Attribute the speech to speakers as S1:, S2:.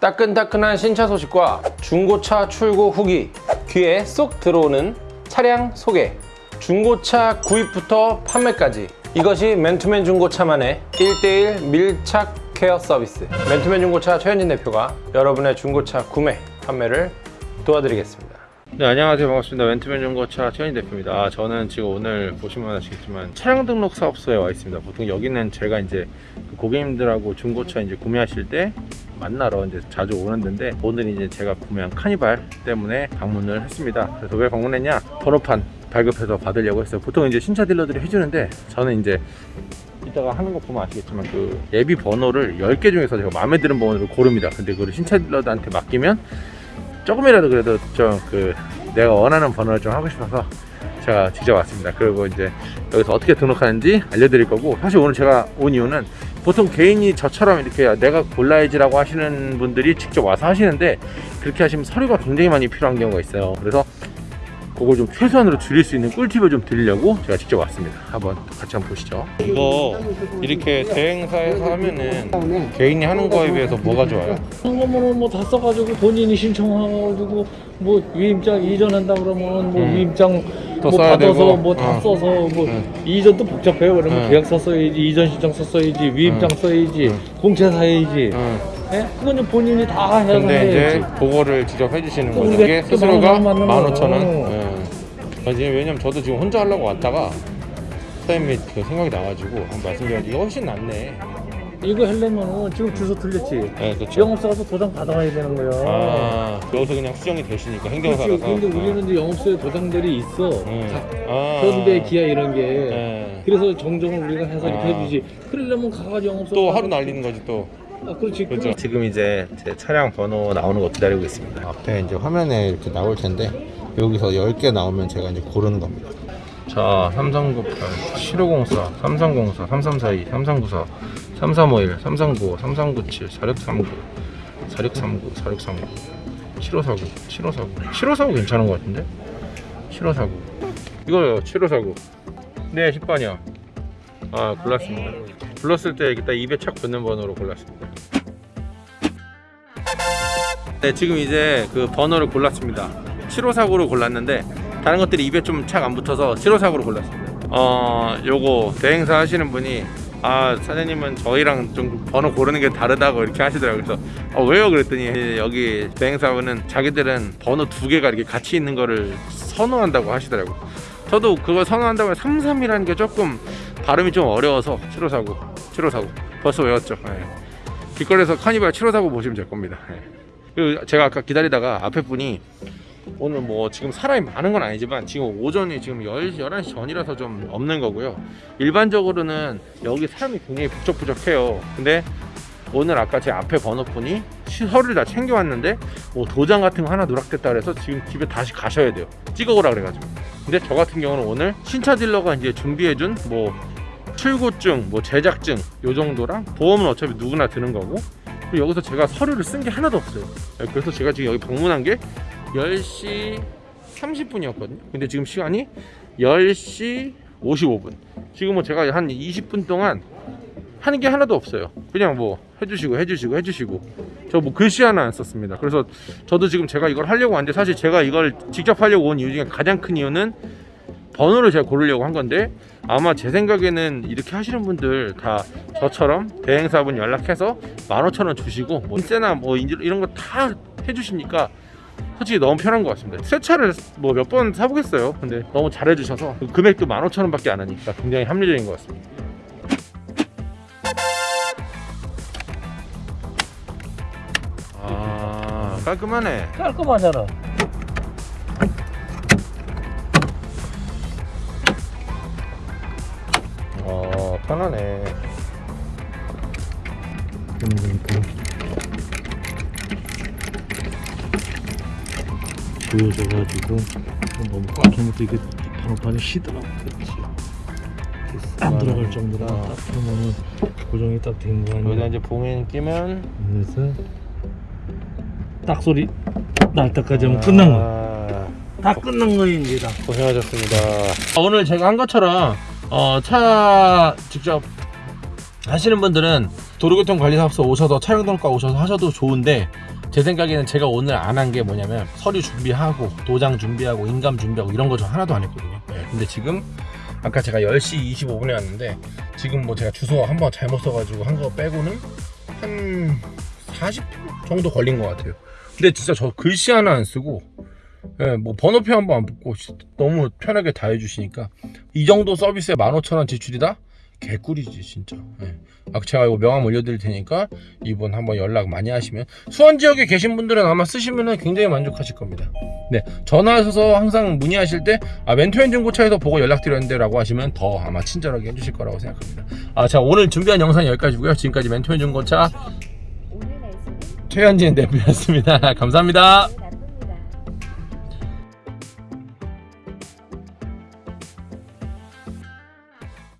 S1: 따끈따끈한 신차 소식과 중고차 출고 후기 귀에 쏙 들어오는 차량 소개. 중고차 구입부터 판매까지. 이것이 맨투맨 중고차만의 1대1 밀착 케어 서비스 맨투맨 중고차 최현진 대표가 여러분의 중고차 구매 판매를 도와드리겠습니다 네 안녕하세요 반갑습니다 맨투맨 중고차 최현진 대표입니다 아, 저는 지금 오늘 보시면 아시겠지만 차량 등록 사업소에 와 있습니다 보통 여기는 제가 이제 그 고객님들하고 중고차 이제 구매하실 때 만나러 이제 자주 오는 데인데 오늘 이제 제가 구매한 카니발 때문에 방문을 했습니다. 그래서 왜 방문했냐? 번호판 발급해서 받으려고 했어요. 보통 이제 신차 딜러들이 해주는데 저는 이제 이따가 하는 거 보면 아시겠지만 그 예비 번호를 10개 중에서 제가 마음에 드는 번호를 고릅니다. 근데 그걸 신차 딜러들한테 맡기면 조금이라도 그래도 좀 그 내가 원하는 번호를 좀 하고 싶어서 제가 직접 왔습니다. 그리고 이제 여기서 어떻게 등록하는지 알려드릴 거고 사실 오늘 제가 온 이유는 보통 개인이 저처럼 이렇게 내가 골라야지 라고 하시는 분들이 직접 와서 하시는데 그렇게 하시면 서류가 굉장히 많이 필요한 경우가 있어요. 그래서 그걸 좀 최소한으로 줄일 수 있는 꿀팁을 좀 드리려고 제가 직접 왔습니다. 한번 같이 한번 보시죠. 이거 이렇게 대행사에서 하면은 개인이 하는 거에 비해서 뭐가 좋아요?
S2: 상관번호 뭐다 써가지고 본인이 신청해가지고 뭐 위임장 이전한다 그러면 뭐
S1: 음.
S2: 위임장 또뭐 받아서
S1: 되고.
S2: 뭐다
S1: 어.
S2: 써서 뭐
S1: 음.
S2: 이전도 복잡해요 그러면
S1: 음.
S2: 계약서 써야지 이전 신청 서 써야지 위임장
S1: 음.
S2: 써야지
S1: 음.
S2: 공채 사야지
S1: 응.
S2: 예? 그건 좀 본인이 다 해서
S1: 근데 이제 그거를 직접 해주시는 거죠. 이게
S2: 또
S1: 스스로가
S2: 만원, 만원
S1: 15,000원.
S2: 어.
S1: 예. 아, 지금 왜냐면 저도 지금 혼자 하려고 왔다가 사장님이 그 생각이 나가지고 한번 말씀드렸는데 이거 훨씬 낫네.
S2: 이거 하려면은 지금 주소 틀렸지
S1: 네, 그렇죠.
S2: 영업사 가서 도장 받아가야 되는 거야
S1: 아, 여기서 그냥 수정이 되시니까
S2: 그렇지
S1: 행정사라서.
S2: 근데 우리는 이제 영업소에 도장들이 있어
S1: 음.
S2: 다
S1: 아.
S2: 현대 기아 이런 게
S1: 예.
S2: 그래서 정정을 우리가 해서 이렇게
S1: 아.
S2: 해주지 그러려면 가가지고 영업소
S1: 또 하루 날리는 거지 또.
S2: 아 그렇지
S1: 그렇죠. 지금 이제 제 차량 번호 나오는 거 기다리고 있습니다. 앞에 이제 화면에 이렇게 나올 텐데 여기서 10개 나오면 제가 이제 고르는 겁니다. 자, 3398, 7504, 3304, 3342, 3394, 3351, 3395, 3397, 4639, 4639, 4639, 7549, 7549. 7549 괜찮은 것 같은데? 7549. 이거요, 7549. 네, 10번이요. 아, 골랐습니다. 불렀을 때딱 입에 착 붙는 번호로 골랐습니다. 네, 지금 이제 그 번호를 골랐습니다. 7549로 골랐는데 다른 것들이 입에 좀 착 안 붙어서 7549로 골랐습니다. 어, 요거 대행사 하시는 분이 아 사장님은 저희랑 좀 번호 고르는 게 다르다고 이렇게 하시더라고요. 그래서 어, 왜요? 그랬더니 여기 대행사분은 자기들은 번호 두 개가 이렇게 같이 있는 거를 선호한다고 하시더라고요. 저도 그걸 선호한다고 해서 33이라는 게 조금 발음이 좀 어려워서 7549, 7549 벌써 외웠죠. 예. 길거리에서 카니발 7549 보시면 될 겁니다. 예. 그리고 제가 아까 기다리다가 앞에 분이 오늘 뭐 지금 사람이 많은 건 아니지만 지금 오전이 지금 10, 11시 전이라서 좀 없는 거고요. 일반적으로는 여기 사람이 굉장히 부쩍부쩍해요. 근데 오늘 아까 제 앞에 번호분이 서류를 다 챙겨왔는데 뭐 도장 같은 거 하나 누락됐다 그래서 지금 집에 다시 가셔야 돼요. 찍어오라 그래가지고. 근데 저 같은 경우는 오늘 신차 딜러가 이제 준비해준 뭐 출고증, 뭐 제작증 요 정도랑 보험은 어차피 누구나 드는 거고 그리고 여기서 제가 서류를 쓴 게 하나도 없어요. 네, 그래서 제가 지금 여기 방문한 게 10시 30분이었거든요. 근데 지금 시간이 10시 55분. 지금은 제가 한 20분 동안 하는 게 하나도 없어요. 그냥 뭐 해주시고 해주시고 해주시고 저 뭐 글씨 하나 안 썼습니다. 그래서 저도 지금 제가 이걸 하려고 왔는데 사실 제가 이걸 직접 하려고 온 이유 중에 가장 큰 이유는 번호를 제가 고르려고 한 건데 아마 제 생각에는 이렇게 하시는 분들 다 저처럼 대행사분 연락해서 15,000원 주시고 뭐 인세나 뭐 이런 거 다 해주시니까 솔직히 너무 편한 것 같습니다. 새 차를 뭐 몇 번 사보겠어요. 근데 너무 잘해주셔서 그 금액도 15,000원 밖에 안 하니까 굉장히 합리적인 것 같습니다. 아 깔끔하네.
S2: 깔끔하잖아
S1: 편하네.
S2: 보여줘가지고 너무 꽉 하면서 이게 번호판이 쉬더라고 그렇지 안 들어갈 정도로
S1: 어.
S2: 딱 그러면은 고정이 딱 된거
S1: 여기다
S2: 아니야
S1: 이제 봉인 끼면
S2: 그래서 딱 소리 날 때까지 하면 끝난.
S1: 아,
S2: 다 끝난 거야 이제 다.
S1: 고생하셨습니다. 오늘 제가 한 것처럼 어, 차 직접 하시는 분들은 도로교통관리사업소 오셔서 차량 등록과 오셔서 하셔도 좋은데 제 생각에는 제가 오늘 안 한 게 뭐냐면 서류 준비하고 도장 준비하고 인감 준비하고 이런 거 저 하나도 안 했거든요. 네, 근데 지금 아까 제가 10시 25분에 왔는데 지금 뭐 제가 주소 한번 잘못 써가지고 한 거 빼고는 한 40분 정도 걸린 것 같아요. 근데 진짜 저 글씨 하나 안 쓰고 예, 뭐 번호표 한 번 안 붙고 시- 너무 편하게 다 해주시니까. 이 정도 서비스에 15,000원 지출이다? 개꿀이지 진짜. 예. 아, 제가 이거 명함 올려드릴 테니까 이분 한번 연락 많이 하시면 수원 지역에 계신 분들은 아마 쓰시면 굉장히 만족하실 겁니다. 네 전화하셔서 항상 문의하실 때 아, 멘토엔 중고차에서 보고 연락드렸는데 라고 하시면 더 아마 친절하게 해주실 거라고 생각합니다. 아, 자 오늘 준비한 영상 여기까지고요. 지금까지 멘토엔 중고차 최현진 대표였습니다. 감사합니다